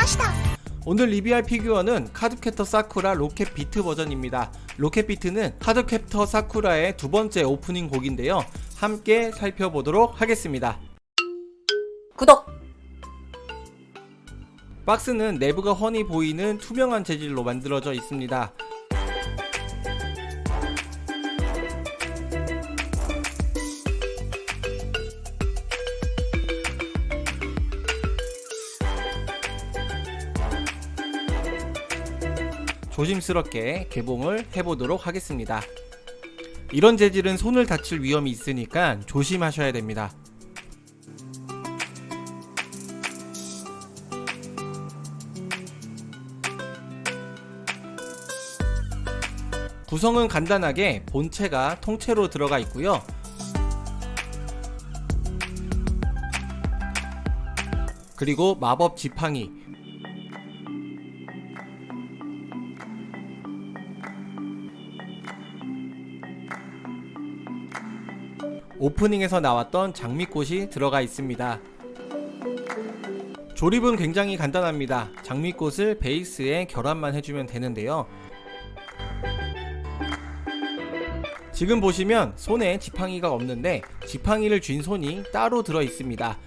ました 오늘 리뷰할 피규어는 카드캡터 사쿠라 로켓 비트 버전입니다. 로켓 비트는 카드캡터 사쿠라의 두 번째 오프닝 곡인데요. 함께 살펴보도록 하겠습니다. 구독! 박스는 내부가 훤히 보이는 투명한 재질로 만들어져 있습니다. 조심스럽게 개봉을 해보도록 하겠습니다. 이런 재질은 손을 다칠 위험이 있으니까 조심하셔야 됩니다. 구성은 간단하게 본체가 통째로 들어가 있고요. 그리고 마법 지팡이 오프닝에서 나왔던 장미꽃이 들어가 있습니다. 조립은 굉장히 간단합니다. 장미꽃을 베이스에 결합만 해주면 되는데요. 지금 보시면 손에 지팡이가 없는데 지팡이를 쥔 손이 따로 들어 있습니다.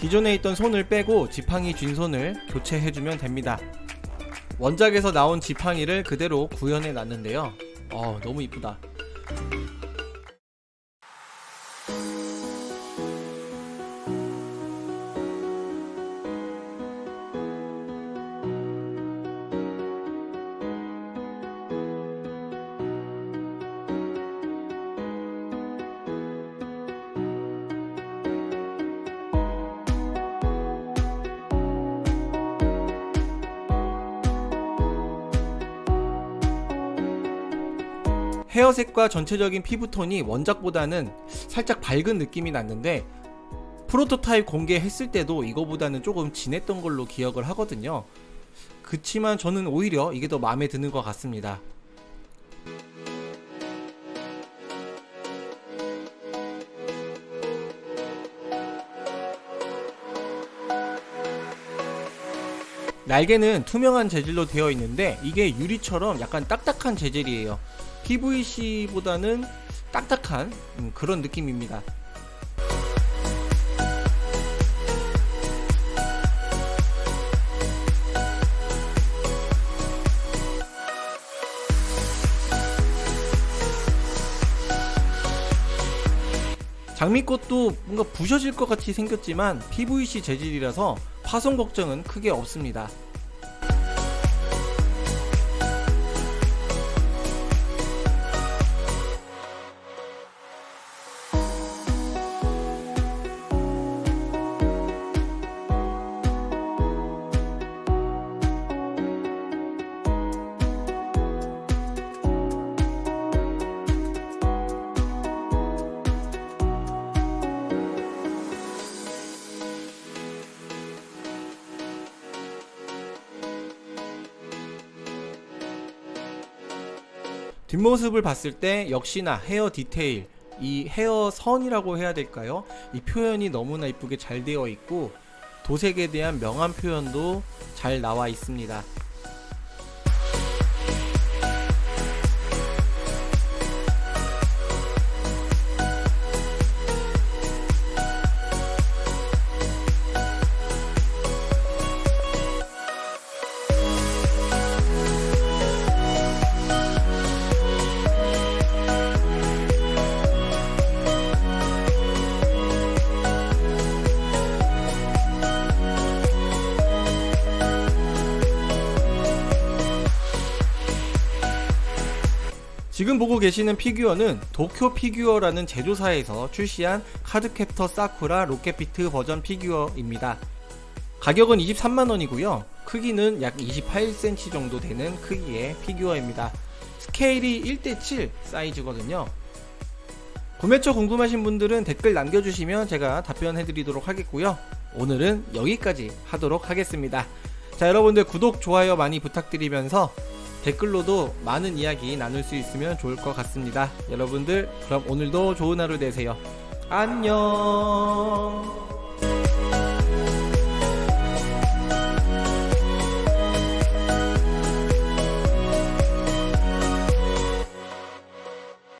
기존에 있던 손을 빼고 지팡이 쥔 손을 교체해주면 됩니다. 원작에서 나온 지팡이를 그대로 구현해 놨는데요. 어, 너무 이쁘다. 헤어색과 전체적인 피부톤이 원작보다는 살짝 밝은 느낌이 났는데 프로토타입 공개했을 때도 이거보다는 조금 진했던 걸로 기억을 하거든요. 그치만 저는 오히려 이게 더 마음에 드는 것 같습니다. 날개는 투명한 재질로 되어 있는데 이게 유리처럼 약간 딱딱한 재질이에요 PVC보다는 딱딱한 음, 그런 느낌입니다. 장미꽃도 뭔가 부셔질 것 같이 생겼지만 PVC 재질이라서 파손 걱정은 크게 없습니다 뒷모습을 봤을 때 역시나 헤어 디테일 이 헤어 선이라고 해야 될까요? 이 표현이 너무나 이쁘게 잘 되어 있고 도색에 대한 명암 표현도 잘 나와 있습니다. 지금 보고 계시는 피규어는 도쿄 피규어라는 제조사에서 출시한 카드캡터 사쿠라 Rocket Beat 버전 피규어입니다. 가격은 23만원이고요. 크기는 약 28cm 정도 되는 크기의 피규어입니다. 스케일이 1대7 사이즈거든요. 구매처 궁금하신 분들은 댓글 남겨주시면 제가 답변해드리도록 하겠고요. 오늘은 여기까지 하도록 하겠습니다. 자 여러분들 구독 좋아요 많이 부탁드리면서 댓글로도 많은 이야기 나눌 수 있으면 좋을 것 같습니다. 여러분들 그럼 오늘도 좋은 하루 되세요. 안녕